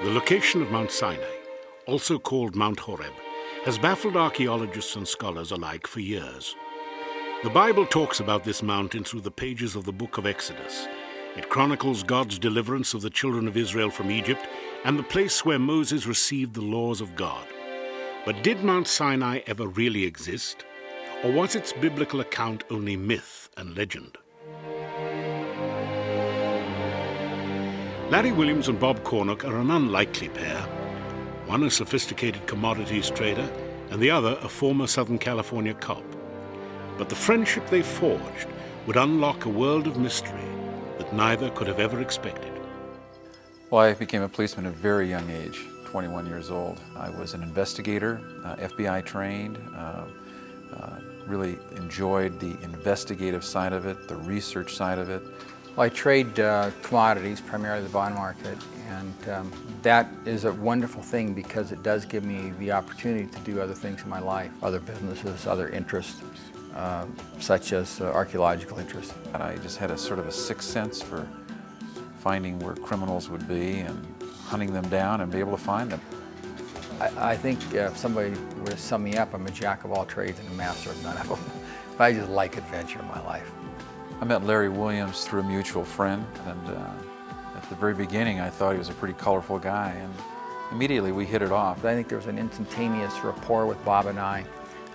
The location of Mount Sinai, also called Mount Horeb, has baffled archaeologists and scholars alike for years. The Bible talks about this mountain through the pages of the book of Exodus. It chronicles God's deliverance of the children of Israel from Egypt and the place where Moses received the laws of God. But did Mount Sinai ever really exist? Or was its biblical account only myth and legend? Larry Williams and Bob Cornuke are an unlikely pair. One a sophisticated commodities trader, and the other a former Southern California cop. But the friendship they forged would unlock a world of mystery that neither could have ever expected. Well, I became a policeman at a very young age, 21 years old. I was an investigator, uh, FBI trained, uh, uh, really enjoyed the investigative side of it, the research side of it. Well, I trade uh, commodities, primarily the bond market, and um, that is a wonderful thing because it does give me the opportunity to do other things in my life, other businesses, other interests, uh, such as uh, archaeological interests. And I just had a sort of a sixth sense for finding where criminals would be and hunting them down and be able to find them. I, I think uh, if somebody were to sum me up, I'm a jack of all trades and a master of none of them. I just like adventure in my life. I met Larry Williams through a mutual friend, and uh, at the very beginning I thought he was a pretty colorful guy, and immediately we hit it off. I think there was an instantaneous rapport with Bob and I.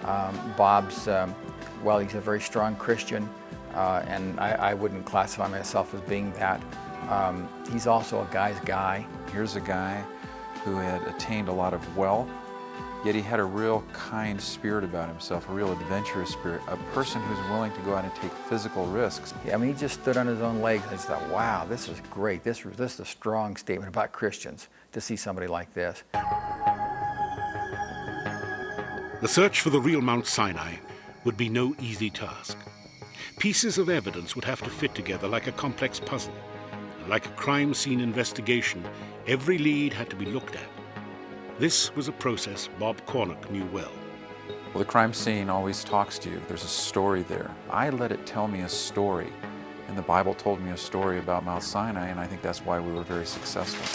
Um, Bob's, um, well, he's a very strong Christian, uh, and I, I, wouldn't classify myself as being that. Um, he's also a guy's guy. Here's a guy who had attained a lot of wealth, yet he had a real kind spirit about himself, a real adventurous spirit, a person who's willing to go out and take physical risks. Yeah, I mean, he just stood on his own legs. I thought, wow, this is great. This, this is a strong statement about Christians to see somebody like this. The search for the real Mount Sinai would be no easy task. Pieces of evidence would have to fit together like a complex puzzle. And like a crime scene investigation, every lead had to be looked at. This was a process Bob Cornuke knew well. Well, the crime scene always talks to you. There's a story there. I let it tell me a story. And the Bible told me a story about Mount Sinai, and I think that's why we were very successful.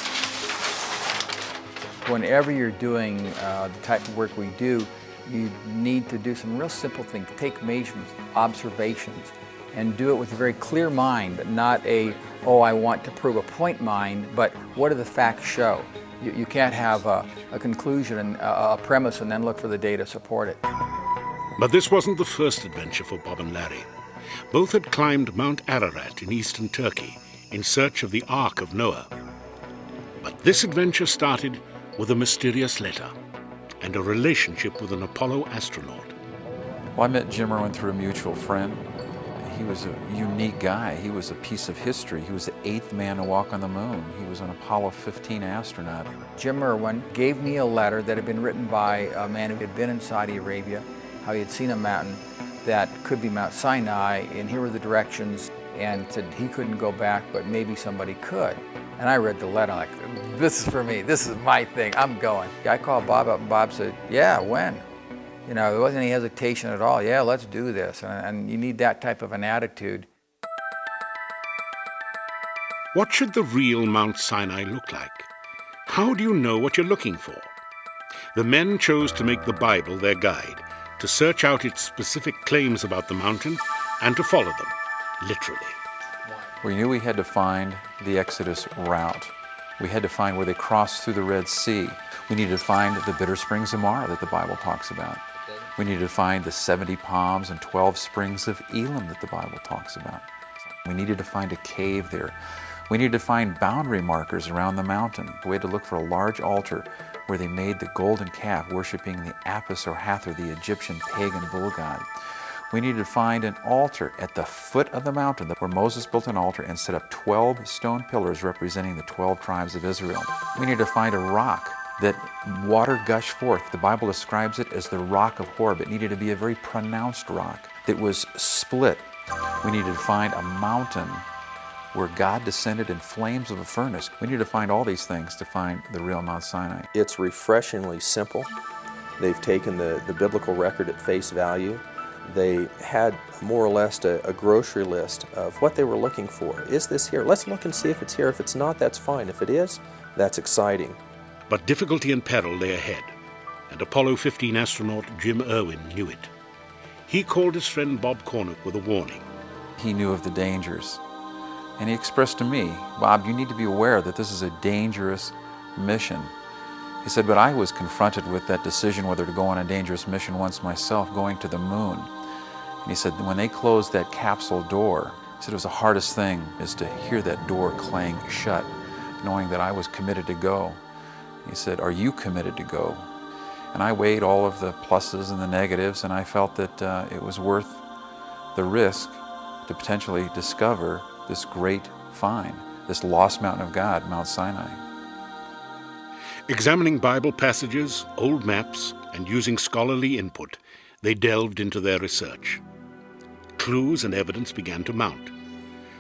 Whenever you're doing uh, the type of work we do, you need to do some real simple things. Take measurements, observations, and do it with a very clear mind, not a, oh, I want to prove a point mind, but what do the facts show? You, you can't have a, a conclusion and a, a premise and then look for the data to support it. But this wasn't the first adventure for Bob and Larry. Both had climbed Mount Ararat in eastern Turkey in search of the Ark of Noah. But this adventure started with a mysterious letter and a relationship with an Apollo astronaut. Well, I met Jim Irwin through a mutual friend. He was a unique guy. He was a piece of history. He was the eighth man to walk on the moon. He was an Apollo 15 astronaut. Jim Irwin gave me a letter that had been written by a man who had been in Saudi Arabia, how he had seen a mountain that could be Mount Sinai, and here were the directions, and said he couldn't go back, but maybe somebody could. And I read the letter, like, this is for me, this is my thing, I'm going. I called Bob up, and Bob said, yeah, when? You know, there wasn't any hesitation at all. Yeah, let's do this. And, and you need that type of an attitude. What should the real Mount Sinai look like? How do you know what you're looking for? The men chose to make the Bible their guide, to search out its specific claims about the mountain, and to follow them, literally. We knew we had to find the Exodus route. We had to find where they crossed through the Red Sea. We needed to find the bitter springs of Marah that the Bible talks about. We needed to find the 70 palms and 12 springs of Elim that the Bible talks about. We needed to find a cave there. We needed to find boundary markers around the mountain. We had to look for a large altar where they made the golden calf worshiping the Apis or Hathor, the Egyptian pagan bull god. We needed to find an altar at the foot of the mountain where Moses built an altar and set up 12 stone pillars representing the 12 tribes of Israel. We needed to find a rock that water gushed forth. The Bible describes it as the rock of Horeb. It needed to be a very pronounced rock that was split. We needed to find a mountain where God descended in flames of a furnace. We need to find all these things to find the real Mount Sinai. It's refreshingly simple. They've taken the, the biblical record at face value. They had more or less a, a, grocery list of what they were looking for. Is this here? Let's look and see if it's here. If it's not, that's fine. If it is, that's exciting. But difficulty and peril lay ahead, and Apollo 15 astronaut Jim Irwin knew it. He called his friend Bob Cornuke with a warning. He knew of the dangers, and he expressed to me, Bob, you need to be aware that this is a dangerous mission. He said, but I was confronted with that decision whether to go on a dangerous mission once myself, going to the moon. And he said, when they closed that capsule door, he said it was the hardest thing is to hear that door clang shut, knowing that I was committed to go. He said, are you committed to go? And I weighed all of the pluses and the negatives, and I felt that uh, it was worth the risk to potentially discover this great find, this lost mountain of God, Mount Sinai. Examining Bible passages, old maps, and using scholarly input, they delved into their research. Clues and evidence began to mount.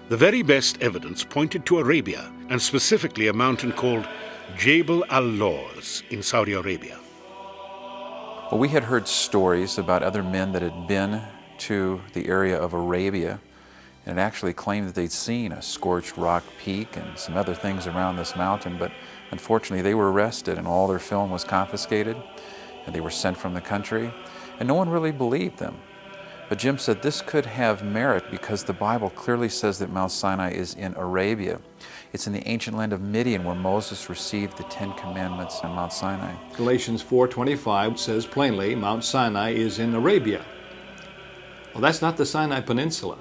The very best evidence pointed to Arabia, and specifically a mountain called Jebel al-Lawz in Saudi Arabia. Well, we had heard stories about other men that had been to the area of Arabia and actually claimed that they'd seen a scorched rock peak and some other things around this mountain, but unfortunately they were arrested and all their film was confiscated and they were sent from the country and no one really believed them. But Jim said this could have merit because the Bible clearly says that Mount Sinai is in Arabia. It's in the ancient land of Midian where Moses received the Ten Commandments on Mount Sinai. Galatians 4.25 says plainly, Mount Sinai is in Arabia. Well, that's not the Sinai Peninsula.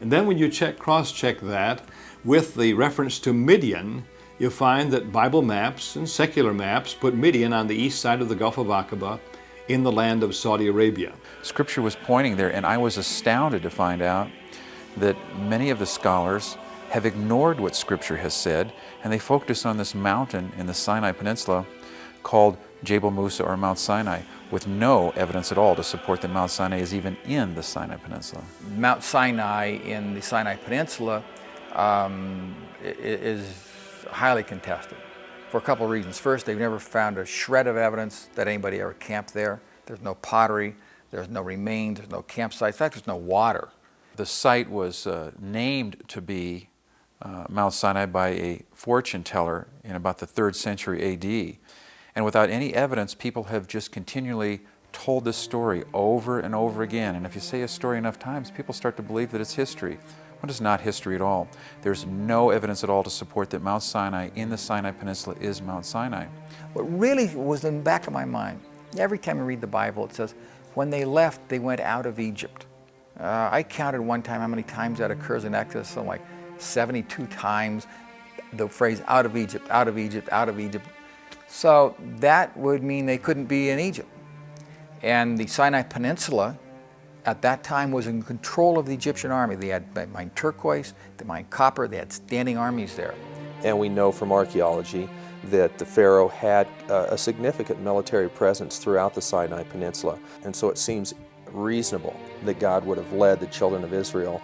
And then when you check, cross-check that with the reference to Midian, you'll find that Bible maps and secular maps put Midian on the east side of the Gulf of Aqaba in the land of Saudi Arabia. Scripture was pointing there, and I was astounded to find out that many of the scholars have ignored what Scripture has said, and they focus on this mountain in the Sinai Peninsula called Jebel Musa or Mount Sinai, with no evidence at all to support that Mount Sinai is even in the Sinai Peninsula. Mount Sinai in the Sinai Peninsula um, is highly contested for a couple of reasons. First, they've never found a shred of evidence that anybody ever camped there. There's no pottery, there's no remains, there's no campsites, in fact, there's no water. The site was uh, named to be uh, Mount Sinai by a fortune teller in about the third century AD. And without any evidence, people have just continually told this story over and over again. And if you say a story enough times, people start to believe that it's history. What is not history at all? There's no evidence at all to support that Mount Sinai in the Sinai Peninsula is Mount Sinai. What really was in the back of my mind, every time I read the Bible, it says, when they left, they went out of Egypt. Uh, I counted one time how many times that occurs in Exodus, so like 72 times the phrase out of Egypt, out of Egypt, out of Egypt. So that would mean they couldn't be in Egypt. And the Sinai Peninsula at that time was in control of the Egyptian army. They had mined turquoise, they mined copper, they had standing armies there. And we know from archaeology that the Pharaoh had uh, a significant military presence throughout the Sinai Peninsula. And so it seems reasonable that God would have led the children of Israel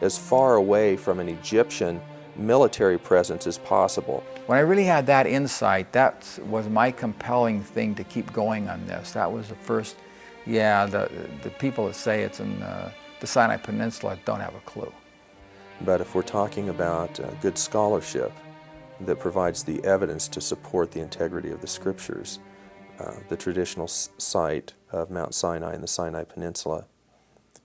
as far away from an Egyptian military presence as possible. When I really had that insight, that was my compelling thing to keep going on this. That was the first yeah, the, the people that say it's in uh, the Sinai Peninsula don't have a clue. But if we're talking about uh, good scholarship that provides the evidence to support the integrity of the scriptures, uh, the traditional site of Mount Sinai in the Sinai Peninsula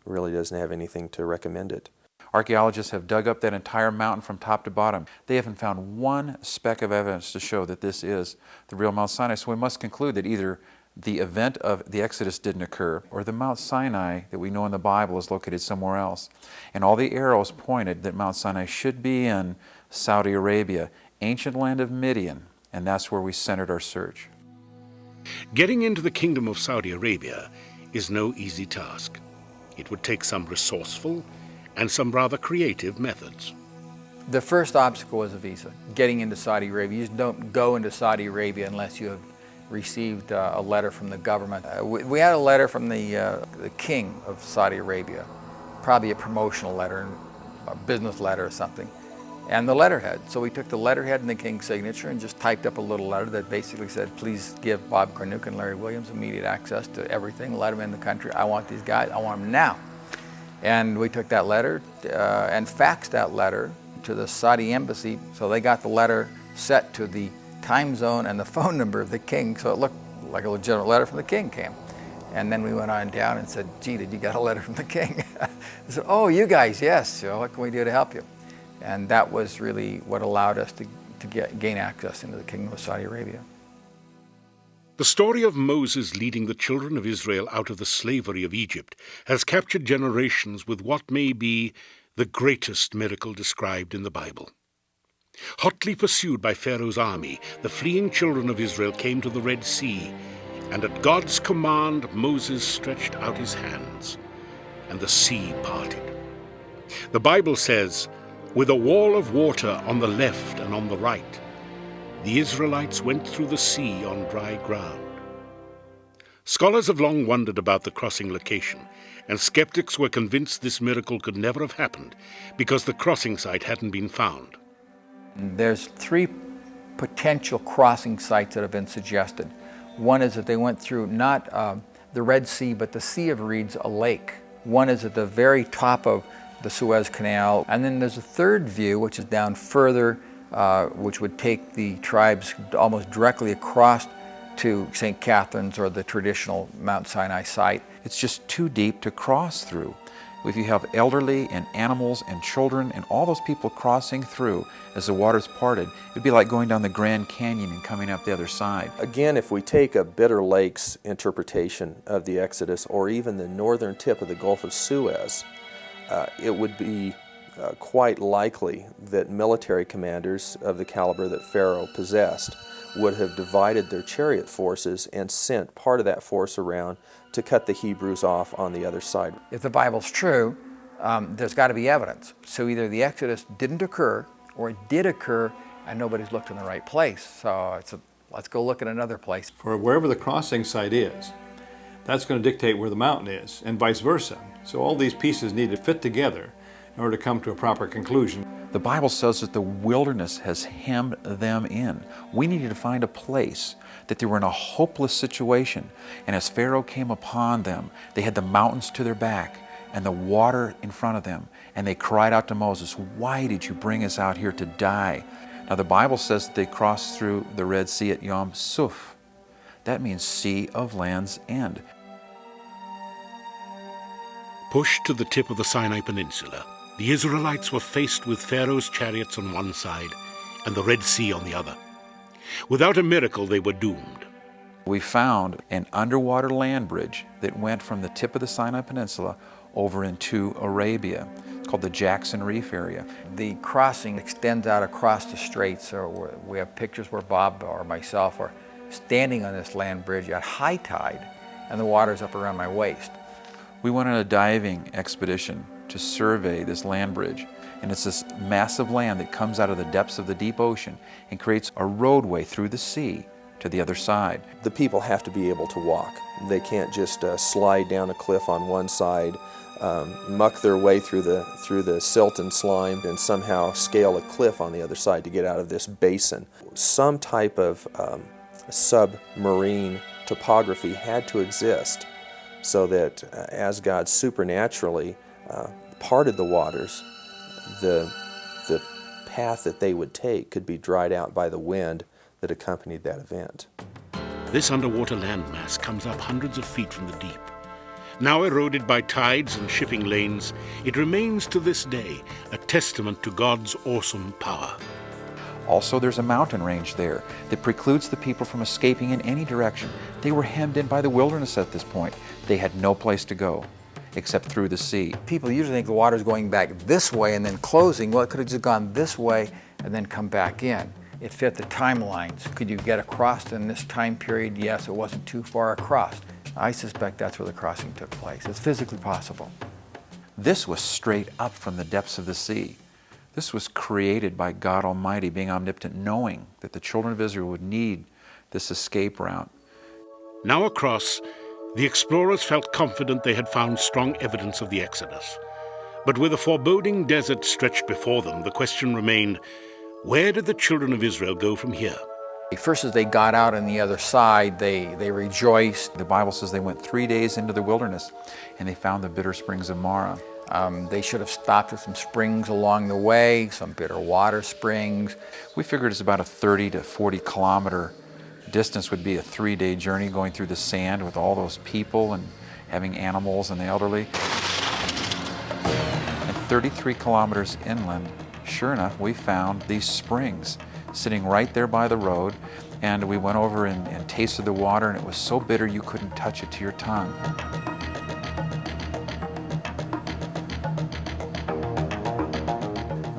really doesn't have anything to recommend it. Archaeologists have dug up that entire mountain from top to bottom. They haven't found one speck of evidence to show that this is the real Mount Sinai. So we must conclude that either the event of the Exodus didn't occur, or the Mount Sinai that we know in the Bible is located somewhere else. And all the arrows pointed that Mount Sinai should be in Saudi Arabia, ancient land of Midian, and that's where we centered our search. Getting into the Kingdom of Saudi Arabia is no easy task. It would take some resourceful and some rather creative methods. The first obstacle was a visa. Getting into Saudi Arabia, you just don't go into Saudi Arabia unless you have received uh, a letter from the government. Uh, we, we, had a letter from the, uh, the king of Saudi Arabia, probably a promotional letter, a business letter or something. and the letterhead. So we took the letterhead and the king's signature and just typed up a little letter that basically said, please give Bob Cornuke and Larry Williams immediate access to everything, let them in the country. I want these guys, I want them now. And we took that letter uh, and faxed that letter to the Saudi embassy. So they got the letter set to the time zone and the phone number of the king. So it looked like a legitimate letter from the king came. And then we went on down and said, gee, did you get a letter from the king? I said, oh, you guys, yes. So what can we do to help you? And that was really what allowed us to, to get, gain access into the Kingdom of Saudi Arabia. The story of Moses leading the children of Israel out of the slavery of Egypt has captured generations with what may be the greatest miracle described in the Bible. Hotly pursued by Pharaoh's army, the fleeing children of Israel came to the Red Sea, and at God's command Moses stretched out his hands, and the sea parted. The Bible says, with a wall of water on the left and on the right, the Israelites went through the sea on dry ground. Scholars have long wondered about the crossing location, and skeptics were convinced this miracle could never have happened because the crossing site hadn't been found. There's three potential crossing sites that have been suggested. One is that they went through not uh, the Red Sea, but the Sea of Reeds, a lake. One is at the very top of the Suez Canal. And then there's a third view, which is down further, uh, which would take the tribes almost directly across to St. Catherine's or the traditional Mount Sinai site. It's just too deep to cross through. If you have elderly and animals and children and all those people crossing through as the waters parted, it'd be like going down the Grand Canyon and coming up the other side. Again, if we take a Bitter Lakes interpretation of the Exodus or even the northern tip of the Gulf of Suez, uh, it would be uh, quite likely that military commanders of the caliber that Pharaoh possessed would have divided their chariot forces and sent part of that force around to cut the Hebrews off on the other side. If the Bible's true, um, there's got to be evidence. So either the Exodus didn't occur or it did occur and nobody's looked in the right place. So it's a, let's go look at another place. For wherever the crossing site is, that's going to dictate where the mountain is and vice versa. So all these pieces need to fit together in order to come to a proper conclusion. The Bible says that the wilderness has hemmed them in. We needed to find a place that they were in a hopeless situation. And as Pharaoh came upon them, they had the mountains to their back and the water in front of them. And they cried out to Moses, Why did you bring us out here to die? Now the Bible says that they crossed through the Red Sea at Yom Suf. That means Sea of Land's End. Pushed to the tip of the Sinai Peninsula, the Israelites were faced with Pharaoh's chariots on one side and the Red Sea on the other. Without a miracle, they were doomed. We found an underwater land bridge that went from the tip of the Sinai Peninsula over into Arabia. It's called the Jackson Reef area. The crossing extends out across the straits. So we have pictures where Bob or myself are standing on this land bridge at high tide and the water's up around my waist. We went on a diving expedition to survey this land bridge. And it's this massive land that comes out of the depths of the deep ocean and creates a roadway through the sea to the other side. The people have to be able to walk. They can't just uh, slide down a cliff on one side, um, muck their way through the, through the silt and slime, and somehow scale a cliff on the other side to get out of this basin. Some type of um, submarine topography had to exist so that uh, as God supernaturally uh, parted the waters, the, the path that they would take could be dried out by the wind that accompanied that event. This underwater landmass comes up hundreds of feet from the deep. Now eroded by tides and shipping lanes, it remains to this day a testament to God's awesome power. Also, there's a mountain range there that precludes the people from escaping in any direction. They were hemmed in by the wilderness at this point. They had no place to go except through the sea. People usually think the water's going back this way and then closing. Well, it could have just gone this way and then come back in. It fit the timelines. Could you get across in this time period? Yes, it wasn't too far across. I suspect that's where the crossing took place. It's physically possible. This was straight up from the depths of the sea. This was created by God Almighty, being omnipotent, knowing that the children of Israel would need this escape route. Now across, the explorers felt confident they had found strong evidence of the Exodus. But with a foreboding desert stretched before them, the question remained where did the children of Israel go from here? First, as they got out on the other side, they, they rejoiced. The Bible says they went three days into the wilderness and they found the bitter springs of Marah. Um, they should have stopped at some springs along the way, some bitter water springs. We figured it's about a 30 to 40 kilometer distance would be a three-day journey going through the sand with all those people and having animals and the elderly. And 33 kilometers inland, sure enough, we found these springs sitting right there by the road. And we went over and, and tasted the water, and it was so bitter you couldn't touch it to your tongue.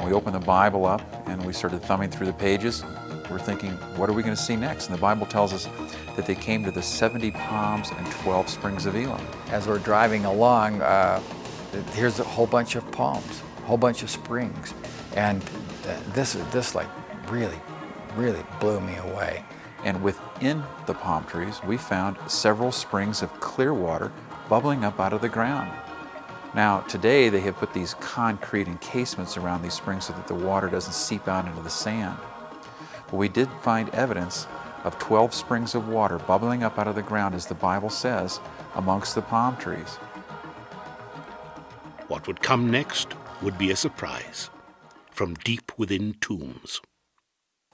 we opened the Bible up and we started thumbing through the pages. We're thinking, what are we going to see next? And the Bible tells us that they came to the 70 palms and 12 springs of Elim. As we're driving along, uh, here's a whole bunch of palms, a whole bunch of springs. And this, this like really, really blew me away. And within the palm trees, we found several springs of clear water bubbling up out of the ground. Now, today they have put these concrete encasements around these springs so that the water doesn't seep out into the sand. But we did find evidence of 12 springs of water bubbling up out of the ground, as the Bible says, amongst the palm trees. What would come next would be a surprise from deep within tombs.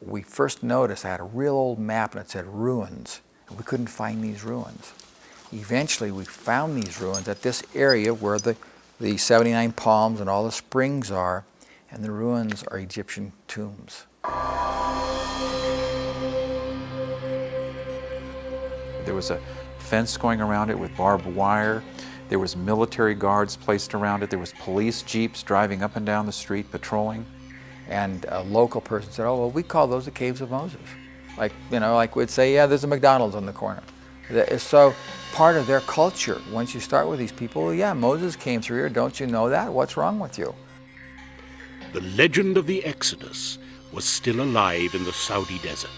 We first noticed I had a real old map and it said ruins, and we couldn't find these ruins. Eventually, we found these ruins at this area where the, the 79 palms and all the springs are, and the ruins are Egyptian tombs. There was a fence going around it with barbed wire. There was military guards placed around it. There was police jeeps driving up and down the street patrolling. And a local person said, oh, well, we call those the Caves of Moses. Like, you know, like we'd say, yeah, there's a McDonald's on the corner. So part of their culture, once you start with these people, well, yeah, Moses came through here. Don't you know that? What's wrong with you? The legend of the Exodus was still alive in the Saudi desert.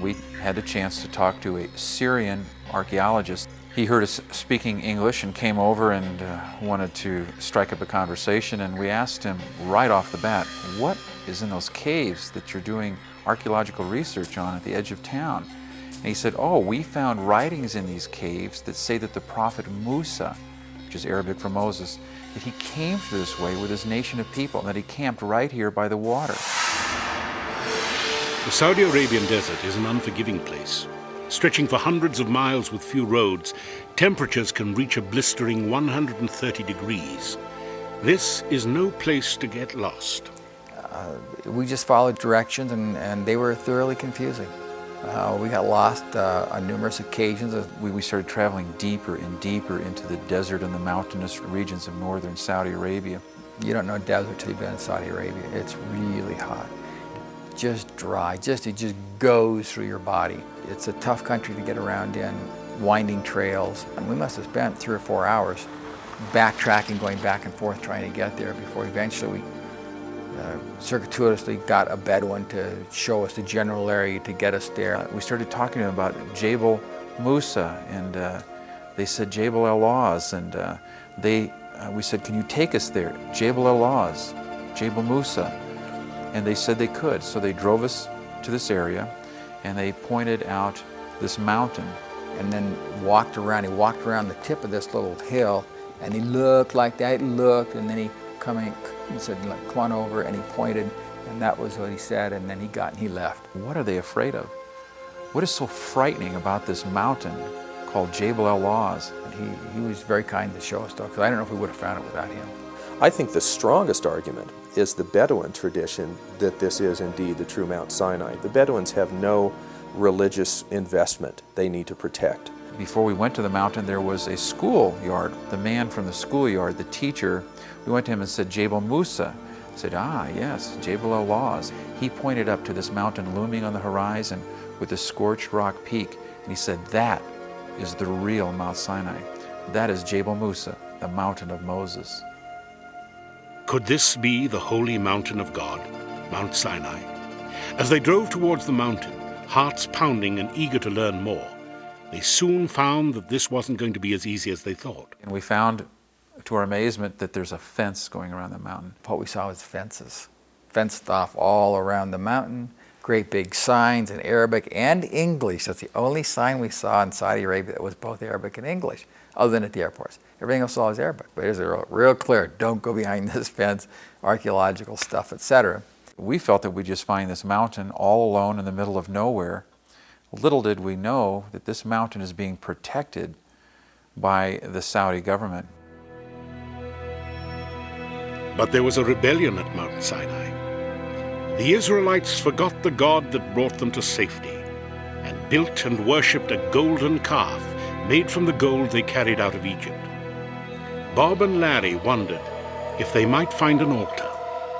We had a chance to talk to a Syrian archaeologist. He heard us speaking English and came over and uh, wanted to strike up a conversation and we asked him right off the bat, what is in those caves that you're doing archaeological research on at the edge of town? And he said, oh, we found writings in these caves that say that the prophet Musa, which is Arabic for Moses, that he came through this way with his nation of people, and that he camped right here by the water. The Saudi Arabian desert is an unforgiving place. Stretching for hundreds of miles with few roads, temperatures can reach a blistering 130 degrees. This is no place to get lost. Uh, we just followed directions and, and they were thoroughly confusing. Uh, we got lost uh, on numerous occasions. We, we started traveling deeper and deeper into the desert and the mountainous regions of northern Saudi Arabia. You don't know desert till you've been in Saudi Arabia. It's really hot just dry, just it just goes through your body. It's a tough country to get around in, winding trails. And we must have spent three or four hours backtracking, going back and forth trying to get there before eventually we uh, circuitously got a Bedouin to show us the general area to get us there. We started talking to him about Jabal Musa and uh, they said Jabal El Lawz and uh, they, uh, we said, can you take us there? Jabal El Lawz, Jabal Musa and they said they could. So they drove us to this area and they pointed out this mountain. And then walked around, he walked around the tip of this little hill and he looked like that, he looked and then he coming, in, he said, come on over and he pointed and that was what he said and then he got and he left. What are they afraid of? What is so frightening about this mountain called Jabal El Lawz? He, he was very kind to show us though because I don't know if we would have found it without him. I think the strongest argument is the Bedouin tradition that this is indeed the true Mount Sinai. The Bedouins have no religious investment they need to protect. Before we went to the mountain, there was a schoolyard. The man from the schoolyard, the teacher, we went to him and said, Jabal Musa. I said, ah, yes, Jabal El Lawz. He pointed up to this mountain looming on the horizon with a scorched rock peak, and he said, that is the real Mount Sinai. That is Jabal Musa, the mountain of Moses. Could this be the holy mountain of God, Mount Sinai? As they drove towards the mountain, hearts pounding and eager to learn more, they soon found that this wasn't going to be as easy as they thought. And we found to our amazement that there's a fence going around the mountain. What we saw was fences, fenced off all around the mountain, great big signs in Arabic and English. That's the only sign we saw in Saudi Arabia that was both Arabic and English, other than at the airports. Everything else was Arabic, but it was real, real clear, don't go behind this fence, archaeological stuff, etc. We felt that we'd just find this mountain all alone in the middle of nowhere. Little did we know that this mountain is being protected by the Saudi government. But there was a rebellion at Mount Sinai. The Israelites forgot the God that brought them to safety and built and worshipped a golden calf made from the gold they carried out of Egypt. Bob and Larry wondered if they might find an altar.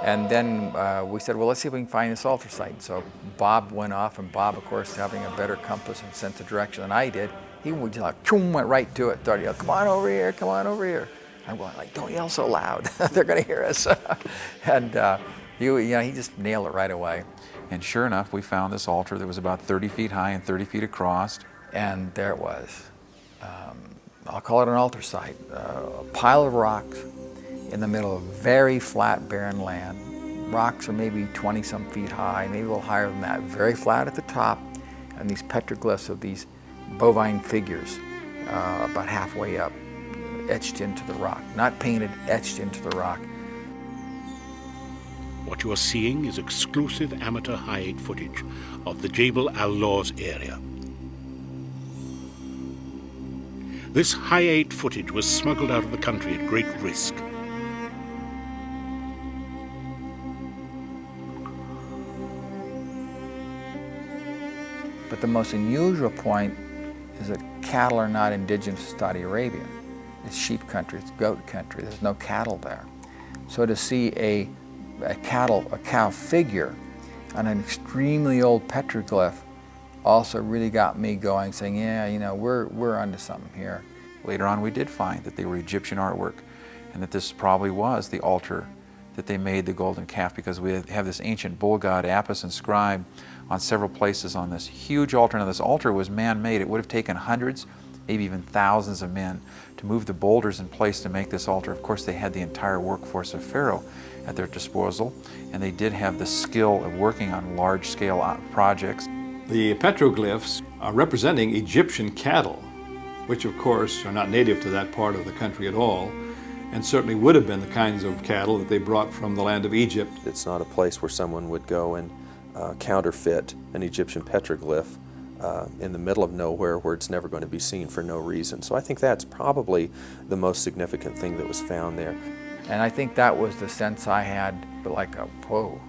And then uh, we said, well, let's see if we can find this altar site. So Bob went off, and Bob, of course, having a better compass and sense of direction than I did, he went, like, went right to it. Started yelling, come on over here, come on over here. I'm going like, don't yell so loud. They're going to hear us. and uh, you know, he just nailed it right away. And sure enough, we found this altar that was about 30 feet high and 30 feet across. And there it was. Um, I'll call it an altar site. Uh, a pile of rocks in the middle of very flat, barren land. Rocks are maybe 20 some feet high, maybe a little higher than that. Very flat at the top, and these petroglyphs of these bovine figures uh, about halfway up, etched into the rock. Not painted, etched into the rock. What you are seeing is exclusive amateur high-8 footage of the Jebel al-Lawz area. This high-8 footage was smuggled out of the country at great risk. But the most unusual point is that cattle are not indigenous to Saudi Arabia. It's sheep country, it's goat country, there's no cattle there. So to see a, a cattle, a cow figure on an extremely old petroglyph also really got me going, saying, yeah, you know, we're, we're onto something here. Later on, we did find that they were Egyptian artwork and that this probably was the altar that they made the golden calf because we have this ancient bull god Apis inscribed on several places on this huge altar. Now this altar was man-made. It would have taken hundreds, maybe even thousands of men to move the boulders in place to make this altar. Of course, they had the entire workforce of Pharaoh at their disposal, and they did have the skill of working on large-scale uh, projects. The petroglyphs are representing Egyptian cattle, which of course are not native to that part of the country at all, and certainly would have been the kinds of cattle that they brought from the land of Egypt. It's not a place where someone would go and uh, counterfeit an Egyptian petroglyph uh, in the middle of nowhere where it's never going to be seen for no reason. So I think that's probably the most significant thing that was found there. And I think that was the sense I had, like a, whoa,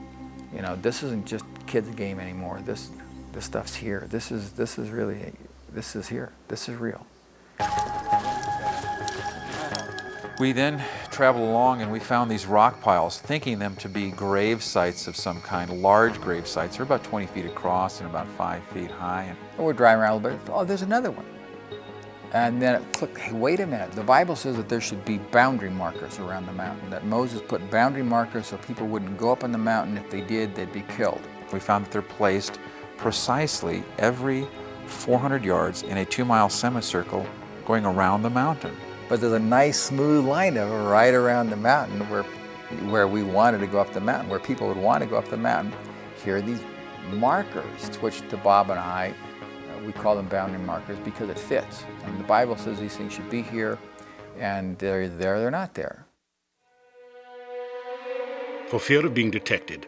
you know, this isn't just kids game anymore. This, this stuff's here. This is, this is really, this is here. This is real. We then traveled along and we found these rock piles, thinking them to be grave sites of some kind, large grave sites. They're about 20 feet across and about five feet high. And we're driving around a little bit, oh, there's another one. And then it clicked, hey, wait a minute. The Bible says that there should be boundary markers around the mountain, that Moses put boundary markers so people wouldn't go up on the mountain. If they did, they'd be killed. We found that they're placed precisely every 400 yards in a two-mile semicircle going around the mountain. But there's a nice smooth line of right around the mountain where, where we wanted to go up the mountain, where people would want to go up the mountain. Here are these markers, which to Bob and I, uh, we call them boundary markers because it fits. And the Bible says these things should be here, and they're there, they're not there. For fear of being detected,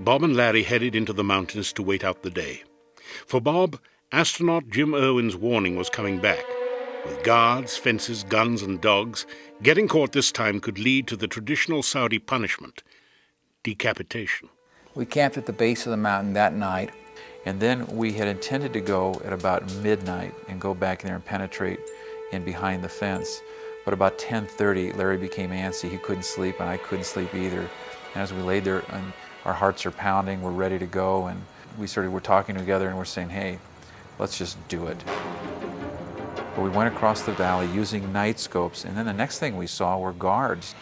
Bob and Larry headed into the mountains to wait out the day. For Bob, astronaut Jim Irwin's warning was coming back. With guards, fences, guns, and dogs, getting caught this time could lead to the traditional Saudi punishment decapitation. We camped at the base of the mountain that night. And then we had intended to go at about midnight and go back in there and penetrate in behind the fence. But about 10.30, Larry became antsy. He couldn't sleep, and I couldn't sleep either. And as we laid there, and our hearts are pounding, we're ready to go, and we started, we're talking together, and we're saying, hey, let's just do it. But we went across the valley using night scopes, and then the next thing we saw were guards.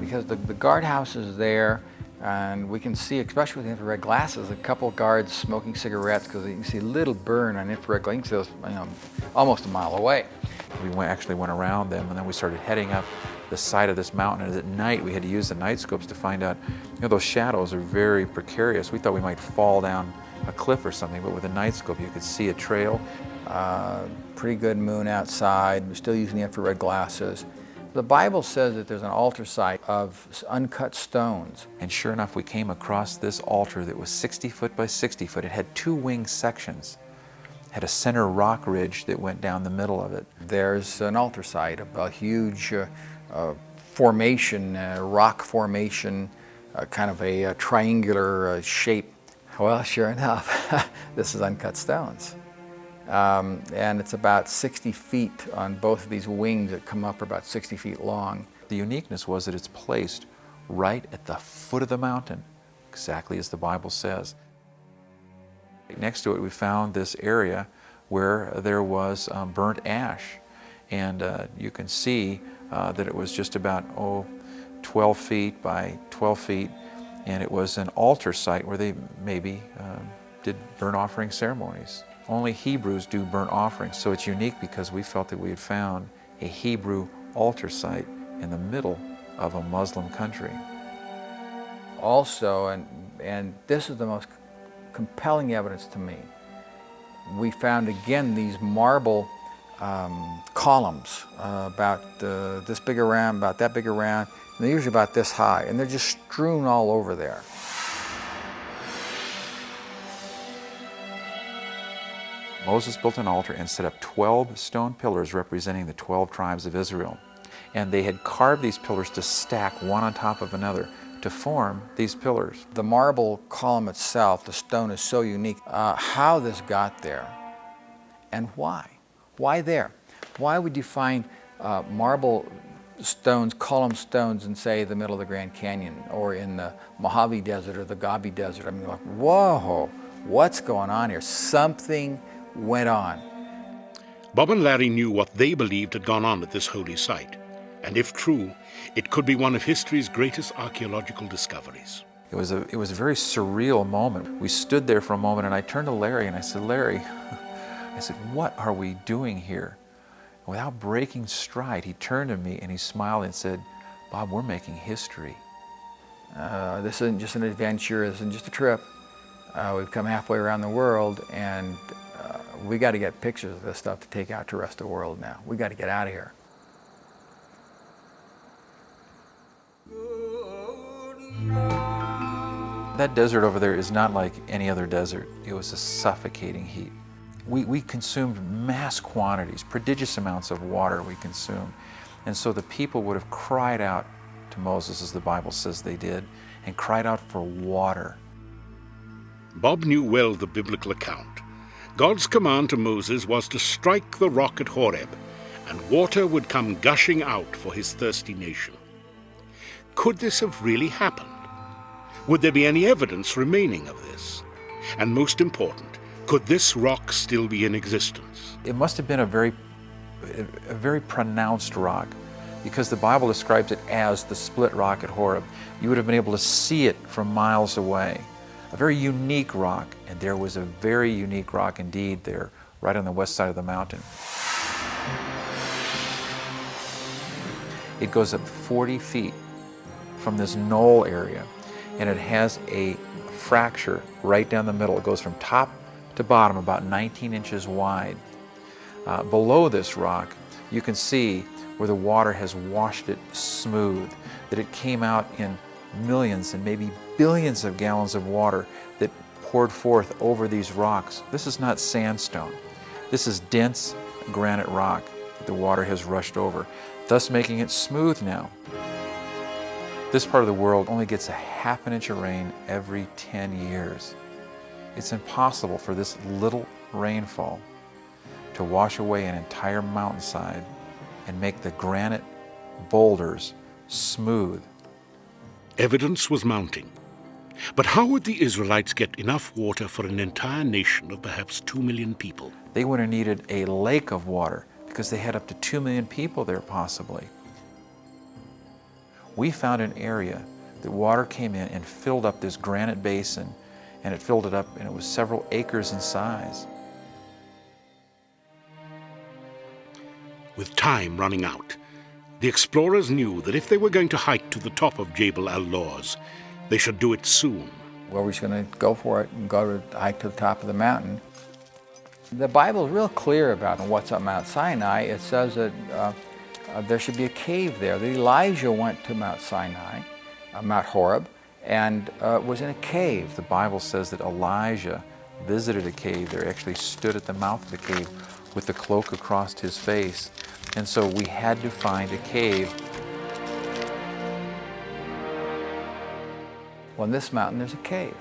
Because the, the guardhouse is there, And we can see, especially with infrared glasses, a couple guards smoking cigarettes because you can see a little burn on infrared glasses, you know, almost a mile away. We went, actually went around them and then we started heading up the side of this mountain. And at night, we had to use the night scopes to find out, you know, those shadows are very precarious. We thought we might fall down a cliff or something, but with a night scope, you could see a trail. Uh, pretty good moon outside. We're still using the infrared glasses. The Bible says that there's an altar site of uncut stones. And sure enough, we came across this altar that was 60 foot by 60 foot. It had two wing sections. Had a center rock ridge that went down the middle of it. There's an altar site, a, a huge uh, uh, formation, uh, rock formation, uh, kind of a, a triangular uh, shape. Well, sure enough, this is uncut stones. Um, and it's about 60 feet on both of these wings that come up are about 60 feet long. The uniqueness was that it's placed right at the foot of the mountain, exactly as the Bible says. Next to it, we found this area where there was um, burnt ash. And uh, you can see uh, that it was just about, oh, 12 feet by 12 feet. And it was an altar site where they maybe um, did burnt offering ceremonies. Only Hebrews do burnt offerings, so it's unique because we felt that we had found a Hebrew altar site in the middle of a Muslim country. Also, and, and this is the most compelling evidence to me, we found again these marble um, columns uh, about uh, this big around, about that big around, and they're usually about this high, and they're just strewn all over there. Moses built an altar and set up 12 stone pillars representing the 12 tribes of Israel. And they had carved these pillars to stack one on top of another to form these pillars. The marble column itself, the stone is so unique. Uh, how this got there and why? Why there? Why would you find uh, marble stones, column stones in, say, the middle of the Grand Canyon or in the Mojave Desert or the Gobi Desert? I mean, like, whoa, what's going on here? Something went on. Bob and Larry knew what they believed had gone on at this holy site, and if true, it could be one of history's greatest archaeological discoveries. It was, a, it was a very surreal moment. We stood there for a moment, and I turned to Larry and I said, Larry, I said, what are we doing here? Without breaking stride, he turned to me and he smiled and said, Bob, we're making history. Uh, this isn't just an adventure, this isn't just a trip. Uh, we've come halfway around the world, and we got to get pictures of this stuff to take out to the rest of the world now. We got to get out of here. That desert over there is not like any other desert. It was a suffocating heat. We, we consumed mass quantities, prodigious amounts of water we consumed. And so the people would have cried out to Moses, as the Bible says they did, and cried out for water. Bob knew well the biblical account. God's command to Moses was to strike the rock at Horeb, and water would come gushing out for his thirsty nation. Could this have really happened? Would there be any evidence remaining of this? And most important, could this rock still be in existence? It must have been a very, a very pronounced rock because the Bible describes it as the split rock at Horeb. You would have been able to see it from miles away a very unique rock, and there was a very unique rock indeed there, right on the west side of the mountain. It goes up 40 feet from this knoll area, and it has a fracture right down the middle. It goes from top to bottom, about 19 inches wide. Uh, below this rock, you can see where the water has washed it smooth, that it came out in millions and maybe billions of gallons of water that poured forth over these rocks. This is not sandstone. This is dense granite rock that the water has rushed over, thus making it smooth now. This part of the world only gets a half an inch of rain every 10 years. It's impossible for this little rainfall to wash away an entire mountainside and make the granite boulders smooth Evidence was mounting. But how would the Israelites get enough water for an entire nation of perhaps two million people? They would have needed a lake of water because they had up to two million people there possibly. We found an area that water came in and filled up this granite basin, and it filled it up, and it was several acres in size. With time running out, the explorers knew that if they were going to hike to the top of Jebel al-Lawz, they should do it soon. Well, we're just going to go for it and go to hike to the top of the mountain. The Bible is real clear about what's on Mount Sinai. It says that uh, uh, there should be a cave there. That Elijah went to Mount Sinai, uh, Mount Horeb, and uh, was in a cave. The Bible says that Elijah visited a cave there, actually stood at the mouth of the cave with the cloak across his face. And so we had to find a cave. Well, in this mountain, there's a cave.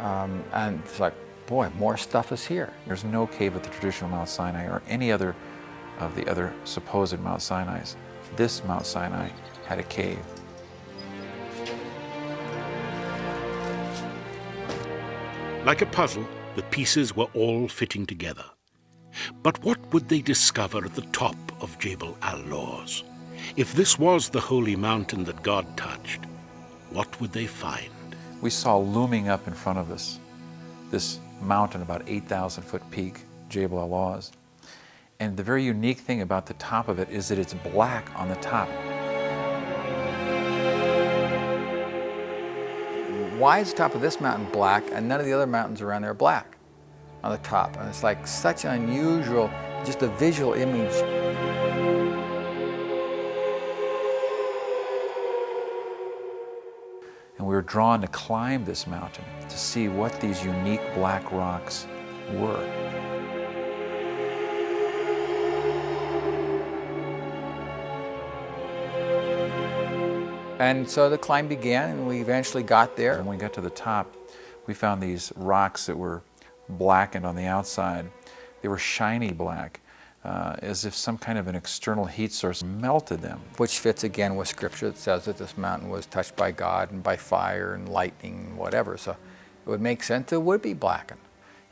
Um, and it's like, boy, more stuff is here. There's no cave at the traditional Mount Sinai or any other of the other supposed Mount Sinai's. This Mount Sinai had a cave. Like a puzzle, the pieces were all fitting together. But what would they discover at the top of Jebel al-Lawz? If this was the holy mountain that God touched, what would they find? We saw looming up in front of us this mountain, about 8,000 foot peak, Jebel al-Lawz. And the very unique thing about the top of it is that it's black on the top. Why is the top of this mountain black and none of the other mountains around there are black on the top? And it's like such an unusual, just a visual image. And we were drawn to climb this mountain to see what these unique black rocks were. And so the climb began, and we eventually got there. When we got to the top, we found these rocks that were blackened on the outside. They were shiny black, uh, as if some kind of an external heat source melted them. Which fits again with scripture that says that this mountain was touched by God and by fire and lightning and whatever. So it would make sense it would be blackened.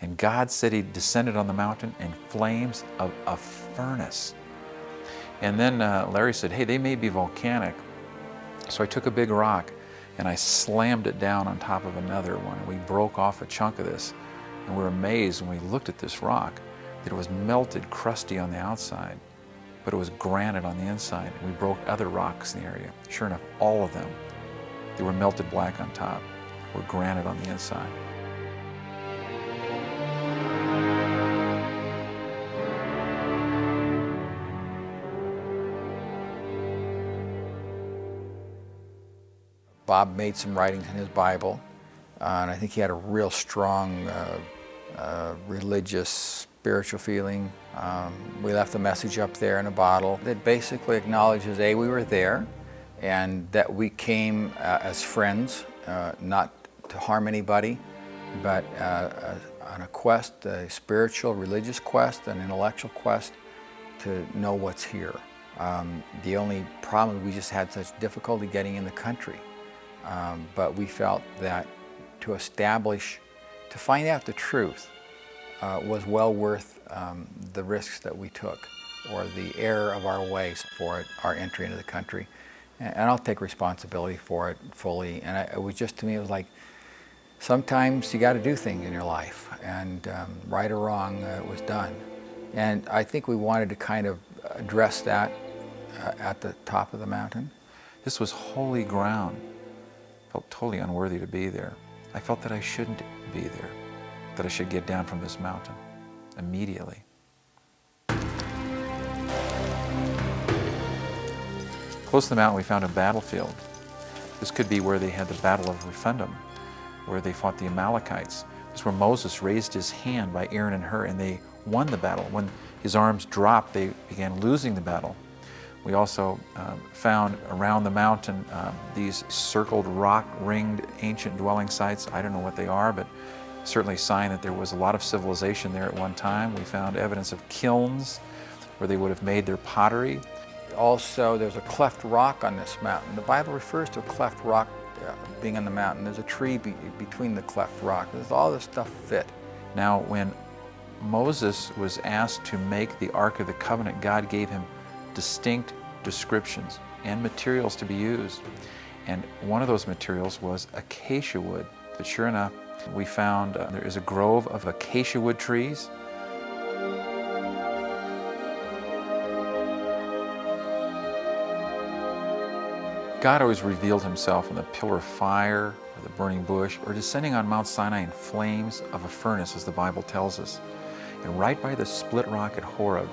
And God said he descended on the mountain in flames of a furnace. And then uh, Larry said, hey, they may be volcanic, so I took a big rock and I slammed it down on top of another one. We broke off a chunk of this and we were amazed when we looked at this rock that it was melted, crusty on the outside, but it was granite on the inside. And we broke other rocks in the area. Sure enough, all of them, they were melted black on top, were granite on the inside. Bob made some writings in his Bible, uh, and I think he had a real strong uh, uh, religious, spiritual feeling. Um, we left a message up there in a bottle that basically acknowledges, A, we were there, and that we came uh, as friends, uh, not to harm anybody, but on a quest, a spiritual, religious quest, an intellectual quest to know what's here. Um, the only problem we just had such difficulty getting in the country. Um, but we felt that to establish, to find out the truth uh, was well worth um, the risks that we took or the error of our ways for it, our entry into the country. And, and I'll take responsibility for it fully. And I, it was just, to me, it was like, sometimes you got to do things in your life. And um, right or wrong, uh, it was done. And I think we wanted to kind of address that uh, at the top of the mountain. This was holy ground felt totally unworthy to be there. I felt that I shouldn't be there, that I should get down from this mountain immediately. Close to the mountain, we found a battlefield. This could be where they had the Battle of Rephidim, where they fought the Amalekites. This is where Moses raised his hand by Aaron and Hur, and they won the battle. When his arms dropped, they began losing the battle. We also um, found around the mountain um, these circled rock-ringed ancient dwelling sites. I don't know what they are, but certainly a sign that there was a lot of civilization there at one time. We found evidence of kilns where they would have made their pottery. Also, there's a cleft rock on this mountain. The Bible refers to a cleft rock uh, being on the mountain. There's a tree be between the cleft rock. There's all this stuff fit. Now, when Moses was asked to make the Ark of the Covenant, God gave him distinct descriptions and materials to be used. And one of those materials was acacia wood. But sure enough, we found uh, there is a grove of acacia wood trees. God always revealed himself in the pillar of fire or the burning bush or descending on Mount Sinai in flames of a furnace, as the Bible tells us. And right by the split rock at Horeb,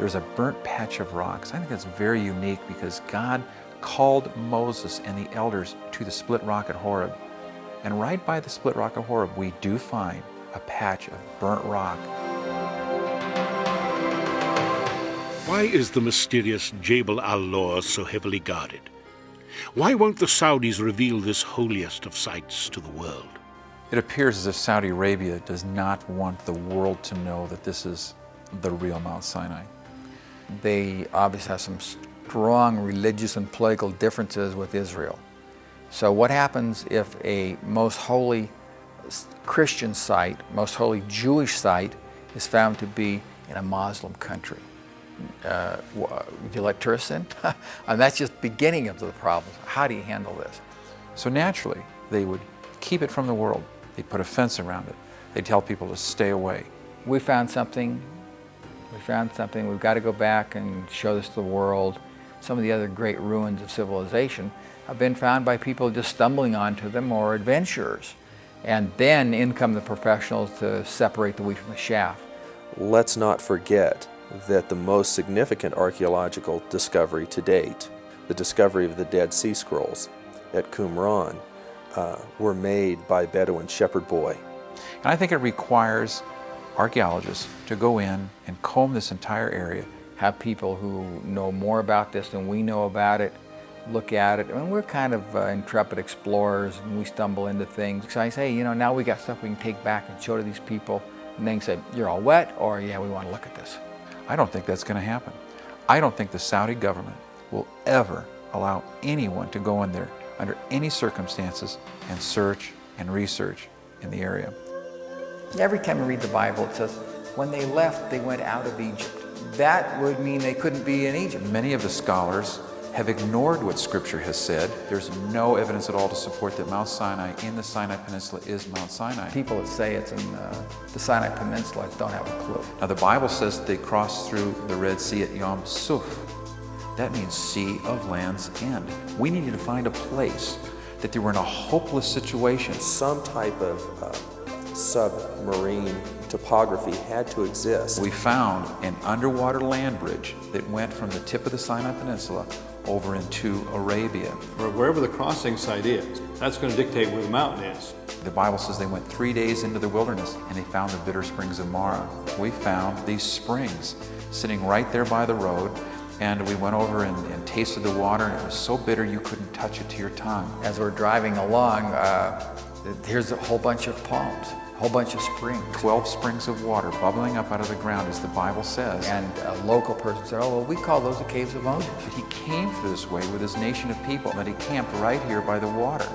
there's a burnt patch of rocks. I think that's very unique because God called Moses and the elders to the split rock at Horeb. And right by the split rock of Horeb, we do find a patch of burnt rock. Why is the mysterious Jebel al-Lawz so heavily guarded? Why won't the Saudis reveal this holiest of sites to the world? It appears as if Saudi Arabia does not want the world to know that this is the real Mount Sinai. They obviously have some strong religious and political differences with Israel. So what happens if a most holy Christian site, most holy Jewish site, is found to be in a Muslim country? Uh, would you let tourists in? and that's just beginning of the problem. How do you handle this? So naturally, they would keep it from the world. They'd put a fence around it. They'd tell people to stay away. We found something. We found something. We've got to go back and show this to the world. Some of the other great ruins of civilization have been found by people just stumbling onto them or adventurers. And then in come the professionals to separate the wheat from the chaff. Let's not forget that the most significant archaeological discovery to date, the discovery of the Dead Sea Scrolls at Qumran, uh, were made by Bedouin shepherd boy. And I think it requires archaeologists to go in and comb this entire area. Have people who know more about this than we know about it, look at it. I mean, we're kind of uh, intrepid explorers and we stumble into things. So I say, you know, now we got stuff we can take back and show to these people. And they can say, you're all wet, or yeah, we want to look at this. I don't think that's going to happen. I don't think the Saudi government will ever allow anyone to go in there under any circumstances and search and research in the area. Every time you read the Bible, it says, when they left, they went out of Egypt. That would mean they couldn't be in Egypt. Many of the scholars have ignored what Scripture has said. There's no evidence at all to support that Mount Sinai in the Sinai Peninsula is Mount Sinai. People that say it's in uh, the Sinai Peninsula don't have a clue. Now the Bible says they crossed through the Red Sea at Yom Suf. That means Sea of Land's End. We needed to find a place that they were in a hopeless situation. Some type of uh, submarine topography had to exist. We found an underwater land bridge that went from the tip of the Sinai Peninsula over into Arabia. Or wherever the crossing site is, that's going to dictate where the mountain is. The Bible says they went three days into the wilderness and they found the bitter springs of Marah. We found these springs sitting right there by the road and we went over and, and, tasted the water and it was so bitter you couldn't touch it to your tongue. As we're driving along, uh, here's a whole bunch of palms a whole bunch of springs. 12 springs of water bubbling up out of the ground, as the Bible says. And a local person said, oh, well, we call those the caves of Moses. But he came through this way with his nation of people, and he camped right here by the water.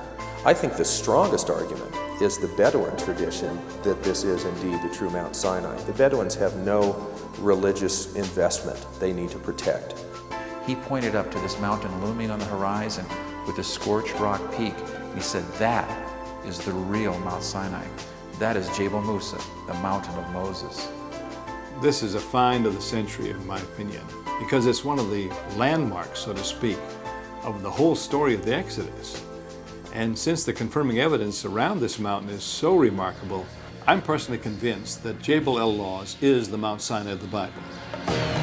I think the strongest argument is the Bedouin tradition that this is indeed the true Mount Sinai. The Bedouins have no religious investment they need to protect. He pointed up to this mountain looming on the horizon with a scorched rock peak. He said, that is the real Mount Sinai. That is Jebel Musa, the mountain of Moses. This is a find of the century, in my opinion, because it's one of the landmarks, so to speak, of the whole story of the Exodus. And since the confirming evidence around this mountain is so remarkable, I'm personally convinced that Jebel al-Lawz is the Mount Sinai of the Bible.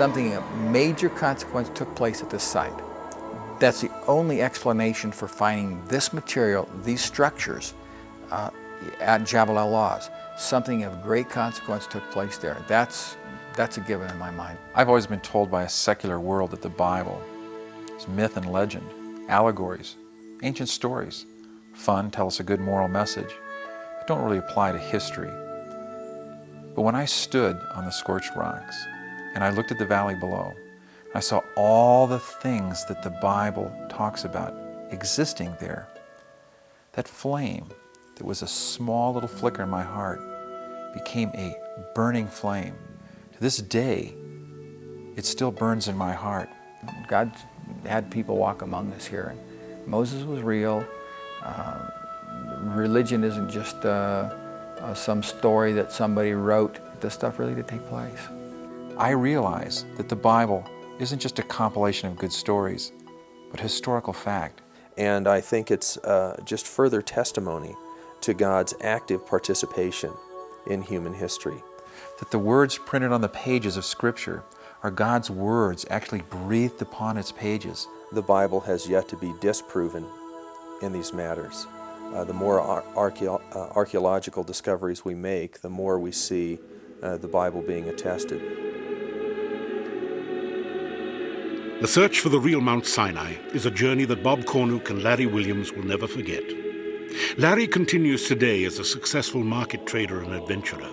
Something of major consequence took place at this site. That's the only explanation for finding this material, these structures, uh, at Jabal al-Lawz. Something of great consequence took place there. That's, that's a given in my mind. I've always been told by a secular world that the Bible is myth and legend, allegories, ancient stories. Fun, tell us a good moral message, but don't really apply to history. But when I stood on the scorched rocks and I looked at the valley below, I saw all the things that the Bible talks about existing there. That flame that was a small little flicker in my heart became a burning flame. To this day, it still burns in my heart. God had people walk among us here. Moses was real. Uh, religion isn't just uh, uh, some story that somebody wrote. This stuff really did take place. I realize that the Bible isn't just a compilation of good stories, but historical fact. And I think it's uh, just further testimony to God's active participation in human history. That the words printed on the pages of Scripture are God's words actually breathed upon its pages. The Bible has yet to be disproven in these matters. Uh, the more ar archeo uh, archaeological discoveries we make, the more we see uh, the Bible being attested. The search for the real Mount Sinai is a journey that Bob Cornuke and Larry Williams will never forget. Larry continues today as a successful market trader and adventurer.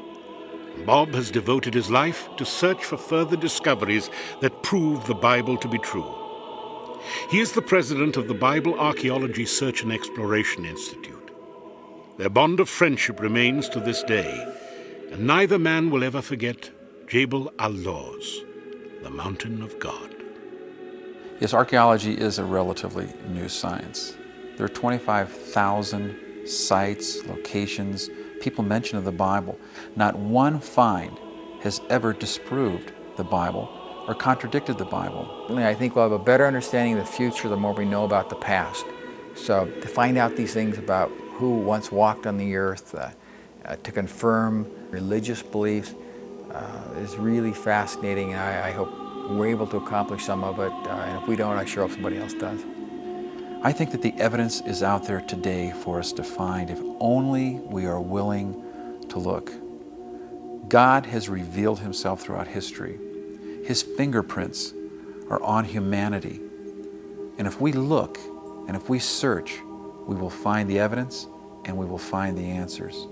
Bob has devoted his life to search for further discoveries that prove the Bible to be true. He is the president of the Bible Archaeology Search and Exploration Institute. Their bond of friendship remains to this day, and neither man will ever forget Jebel al-Lawz, the mountain of God. Yes, archaeology is a relatively new science. There are 25,000 sites, locations, people mention of the Bible. Not one find has ever disproved the Bible or contradicted the Bible. I think we'll have a better understanding of the future the more we know about the past. So to find out these things about who once walked on the earth, uh, uh, to confirm religious beliefs, uh, is really fascinating and I, I hope we're able to accomplish some of it, uh, and if we don't, I sure hope somebody else does. I think that the evidence is out there today for us to find if only we are willing to look. God has revealed himself throughout history. His fingerprints are on humanity. And if we look and if we search, we will find the evidence and we will find the answers.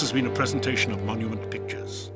This has been a presentation of Monument Pictures.